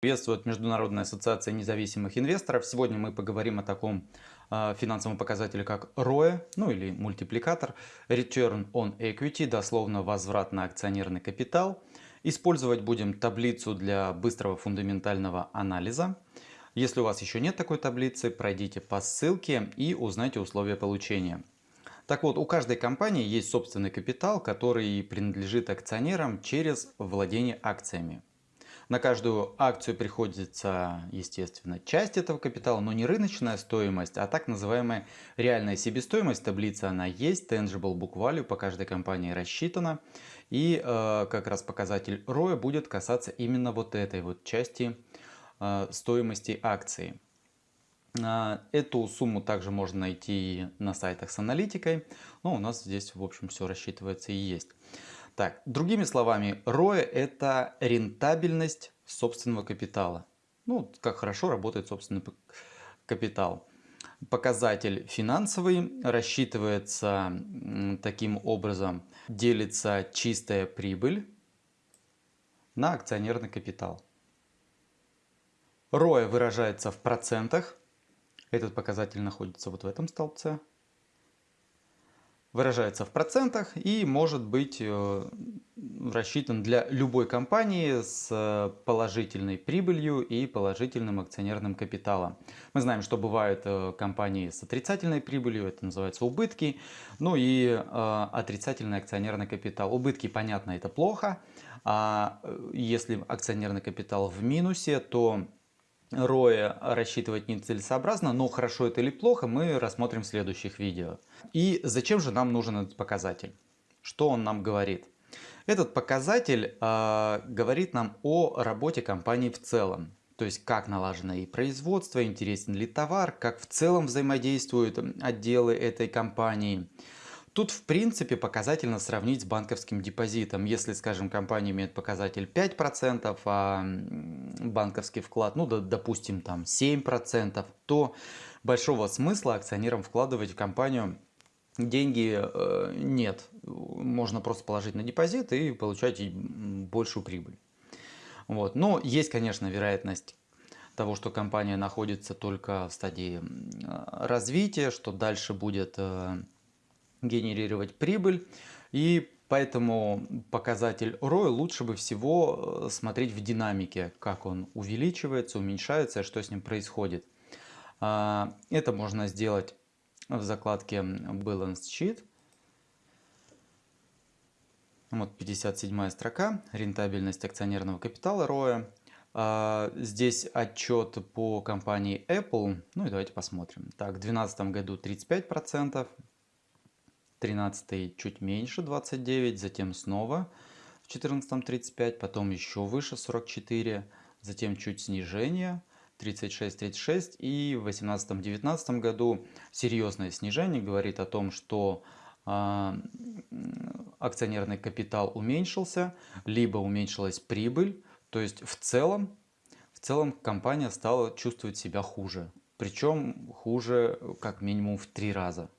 Приветствует Международная ассоциация независимых инвесторов. Сегодня мы поговорим о таком э, финансовом показателе, как ROE, ну или мультипликатор, Return on Equity, дословно возврат на акционерный капитал. Использовать будем таблицу для быстрого фундаментального анализа. Если у вас еще нет такой таблицы, пройдите по ссылке и узнайте условия получения. Так вот, у каждой компании есть собственный капитал, который принадлежит акционерам через владение акциями. На каждую акцию приходится, естественно, часть этого капитала, но не рыночная стоимость, а так называемая реальная себестоимость. Таблица она есть, tangible book value по каждой компании рассчитана. И э, как раз показатель ROE будет касаться именно вот этой вот части э, стоимости акции. Э, эту сумму также можно найти на сайтах с аналитикой, но у нас здесь в общем все рассчитывается и есть. Так, другими словами, ROE это рентабельность собственного капитала. Ну, как хорошо работает собственный капитал. Показатель финансовый рассчитывается таким образом. Делится чистая прибыль на акционерный капитал. ROE выражается в процентах. Этот показатель находится вот в этом столбце выражается в процентах и может быть э, рассчитан для любой компании с положительной прибылью и положительным акционерным капиталом. Мы знаем, что бывают э, компании с отрицательной прибылью, это называется убытки, ну и э, отрицательный акционерный капитал. Убытки, понятно, это плохо, а если акционерный капитал в минусе, то ROE рассчитывать нецелесообразно, но хорошо это или плохо мы рассмотрим в следующих видео. И зачем же нам нужен этот показатель? Что он нам говорит? Этот показатель э, говорит нам о работе компании в целом. То есть как налажено и производство, интересен ли товар, как в целом взаимодействуют отделы этой компании. Тут в принципе показательно сравнить с банковским депозитом. Если, скажем, компания имеет показатель 5%, а банковский вклад, ну, допустим, там 7%, то большого смысла акционерам вкладывать в компанию деньги э, нет. Можно просто положить на депозит и получать большую прибыль. Вот. Но есть, конечно, вероятность того, что компания находится только в стадии развития, что дальше будет э, генерировать прибыль. И поэтому показатель ROI лучше бы всего э, смотреть в динамике, как он увеличивается, уменьшается, что с ним происходит. А, это можно сделать в закладке Balance Sheet. Вот 57 строка, рентабельность акционерного капитала ROE. А, здесь отчет по компании Apple. Ну и давайте посмотрим. Так, в 2012 году 35%, 13 чуть меньше 29, затем снова в 14 35, потом еще выше 44, затем чуть снижение 36, 36 и в 18-19 году серьезное снижение говорит о том, что э, акционерный капитал уменьшился, либо уменьшилась прибыль, то есть в целом, в целом компания стала чувствовать себя хуже, причем хуже как минимум в три раза.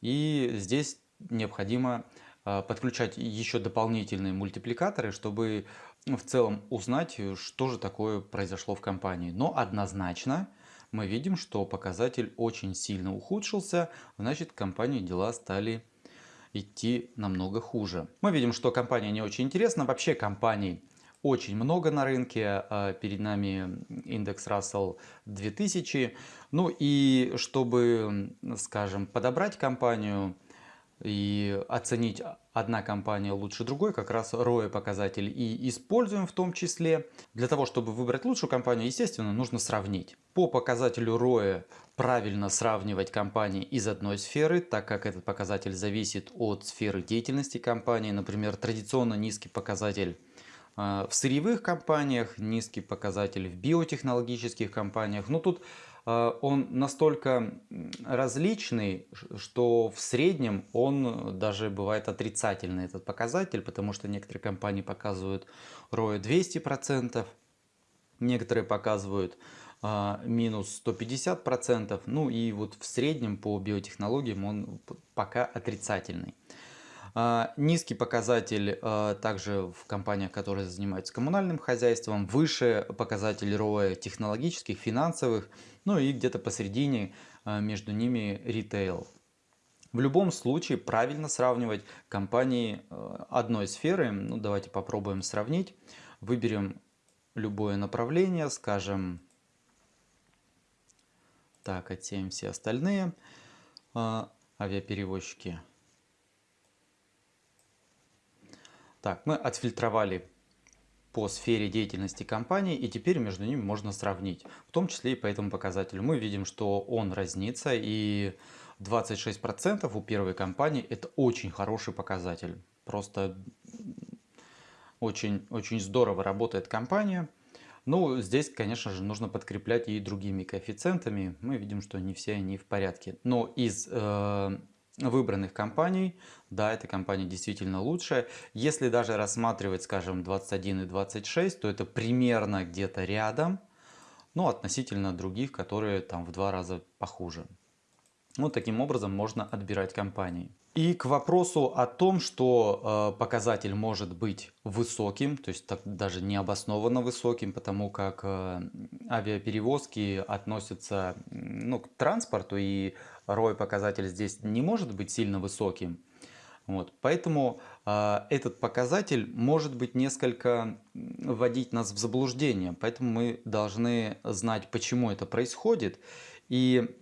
И здесь необходимо а, подключать еще дополнительные мультипликаторы, чтобы в целом узнать, что же такое произошло в компании. Но однозначно мы видим, что показатель очень сильно ухудшился, значит компании дела стали идти намного хуже. Мы видим, что компания не очень интересна. Вообще компаний очень много на рынке. А перед нами индекс Russell 2000. Ну и чтобы, скажем, подобрать компанию и оценить одна компания лучше другой, как раз ROE показатель и используем в том числе. Для того, чтобы выбрать лучшую компанию, естественно, нужно сравнить. По показателю ROE правильно сравнивать компании из одной сферы, так как этот показатель зависит от сферы деятельности компании. Например, традиционно низкий показатель а, в сырьевых компаниях, низкий показатель в биотехнологических компаниях. Но тут а, он настолько различный, что в среднем он даже бывает отрицательный этот показатель, потому что некоторые компании показывают ROE 200%, некоторые показывают а, минус 150%, ну и вот в среднем по биотехнологиям он пока отрицательный. А, низкий показатель а, также в компаниях, которые занимаются коммунальным хозяйством, выше показатель ROE технологических, финансовых, ну и где-то посередине а, между ними ритейл. В любом случае правильно сравнивать компании одной сферы. Ну, давайте попробуем сравнить. Выберем любое направление, скажем, так, отсеем все остальные авиаперевозчики. Так, мы отфильтровали по сфере деятельности компании и теперь между ними можно сравнить, в том числе и по этому показателю. Мы видим, что он разнится и 26% у первой компании это очень хороший показатель. Просто очень, очень здорово работает компания. Ну, здесь, конечно же, нужно подкреплять и другими коэффициентами. Мы видим, что не все они в порядке. Но из э, выбранных компаний, да, эта компания действительно лучшая. Если даже рассматривать, скажем, 21 и 26, то это примерно где-то рядом, но относительно других, которые там в два раза похуже. Вот таким образом можно отбирать компании. И к вопросу о том, что э, показатель может быть высоким, то есть так, даже необоснованно высоким, потому как э, авиаперевозки относятся ну, к транспорту, и ROI показатель здесь не может быть сильно высоким. Вот, поэтому э, этот показатель может быть несколько вводить нас в заблуждение. Поэтому мы должны знать, почему это происходит. И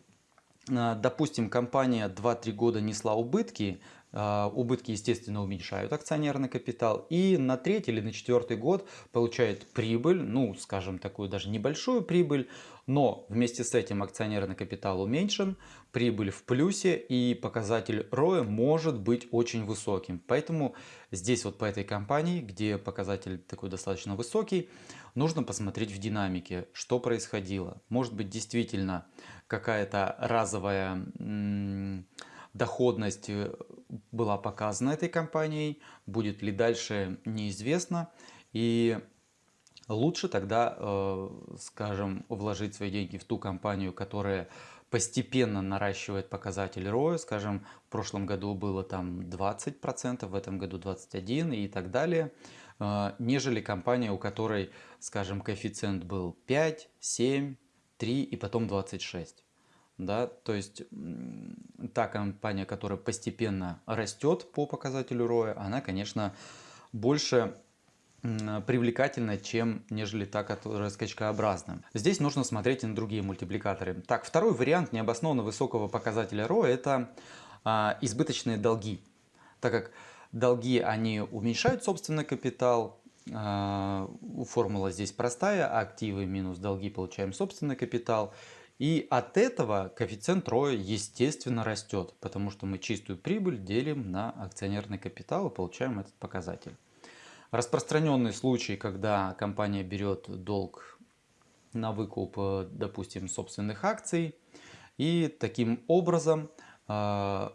допустим, компания 2-3 года несла убытки, убытки, естественно, уменьшают акционерный капитал, и на третий или на четвертый год получает прибыль, ну, скажем, такую даже небольшую прибыль, но вместе с этим акционерный капитал уменьшен, прибыль в плюсе, и показатель ROE может быть очень высоким. Поэтому здесь вот по этой компании, где показатель такой достаточно высокий, нужно посмотреть в динамике, что происходило. Может быть, действительно какая-то разовая доходность э, была показана этой компанией, будет ли дальше неизвестно. И лучше тогда, э, скажем, вложить свои деньги в ту компанию, которая постепенно наращивает показатель ROI, скажем, в прошлом году было там 20%, в этом году 21% и так далее, э, нежели компания, у которой, скажем, коэффициент был 5, 7, 3 и потом 26 да, то есть та компания, которая постепенно растет по показателю ROI, она, конечно, больше привлекательна, чем нежели та, которая скачкообразна. Здесь нужно смотреть на другие мультипликаторы. Так, второй вариант необоснованно высокого показателя ROI это а, избыточные долги. Так как долги, они уменьшают собственный капитал, а, формула здесь простая, активы минус долги получаем собственный капитал. И от этого коэффициент ROE естественно растет, потому что мы чистую прибыль делим на акционерный капитал и получаем этот показатель. Распространенный случай, когда компания берет долг на выкуп, э, допустим, собственных акций, и таким образом э,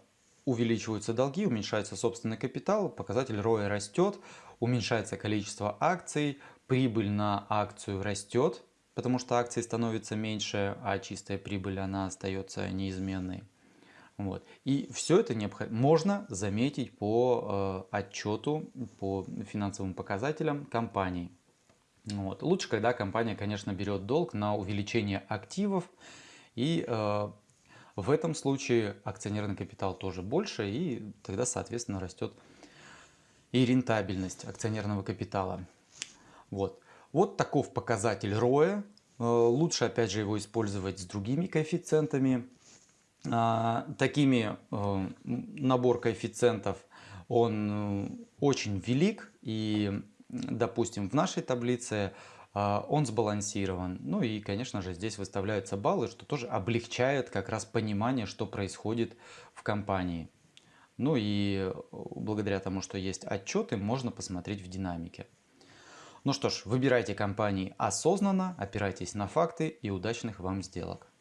увеличиваются долги, уменьшается собственный капитал, показатель ROE растет, уменьшается количество акций, прибыль на акцию растет, потому что акции становятся меньше, а чистая прибыль она остается неизменной. Вот. И все это необходимо, можно заметить по э, отчету, по финансовым показателям компании. Вот. Лучше, когда компания, конечно, берет долг на увеличение активов, и э, в этом случае акционерный капитал тоже больше, и тогда, соответственно, растет и рентабельность акционерного капитала. Вот. Вот таков показатель ROE. Э, лучше, опять же, его использовать с другими коэффициентами. А, такими э, набор коэффициентов, он э, очень велик. И, допустим, в нашей таблице он сбалансирован. Ну и, конечно же, здесь выставляются баллы, что тоже облегчает как раз понимание, что происходит в компании. Ну и благодаря тому, что есть отчеты, можно посмотреть в динамике. Ну что ж, выбирайте компании осознанно, опирайтесь на факты и удачных вам сделок.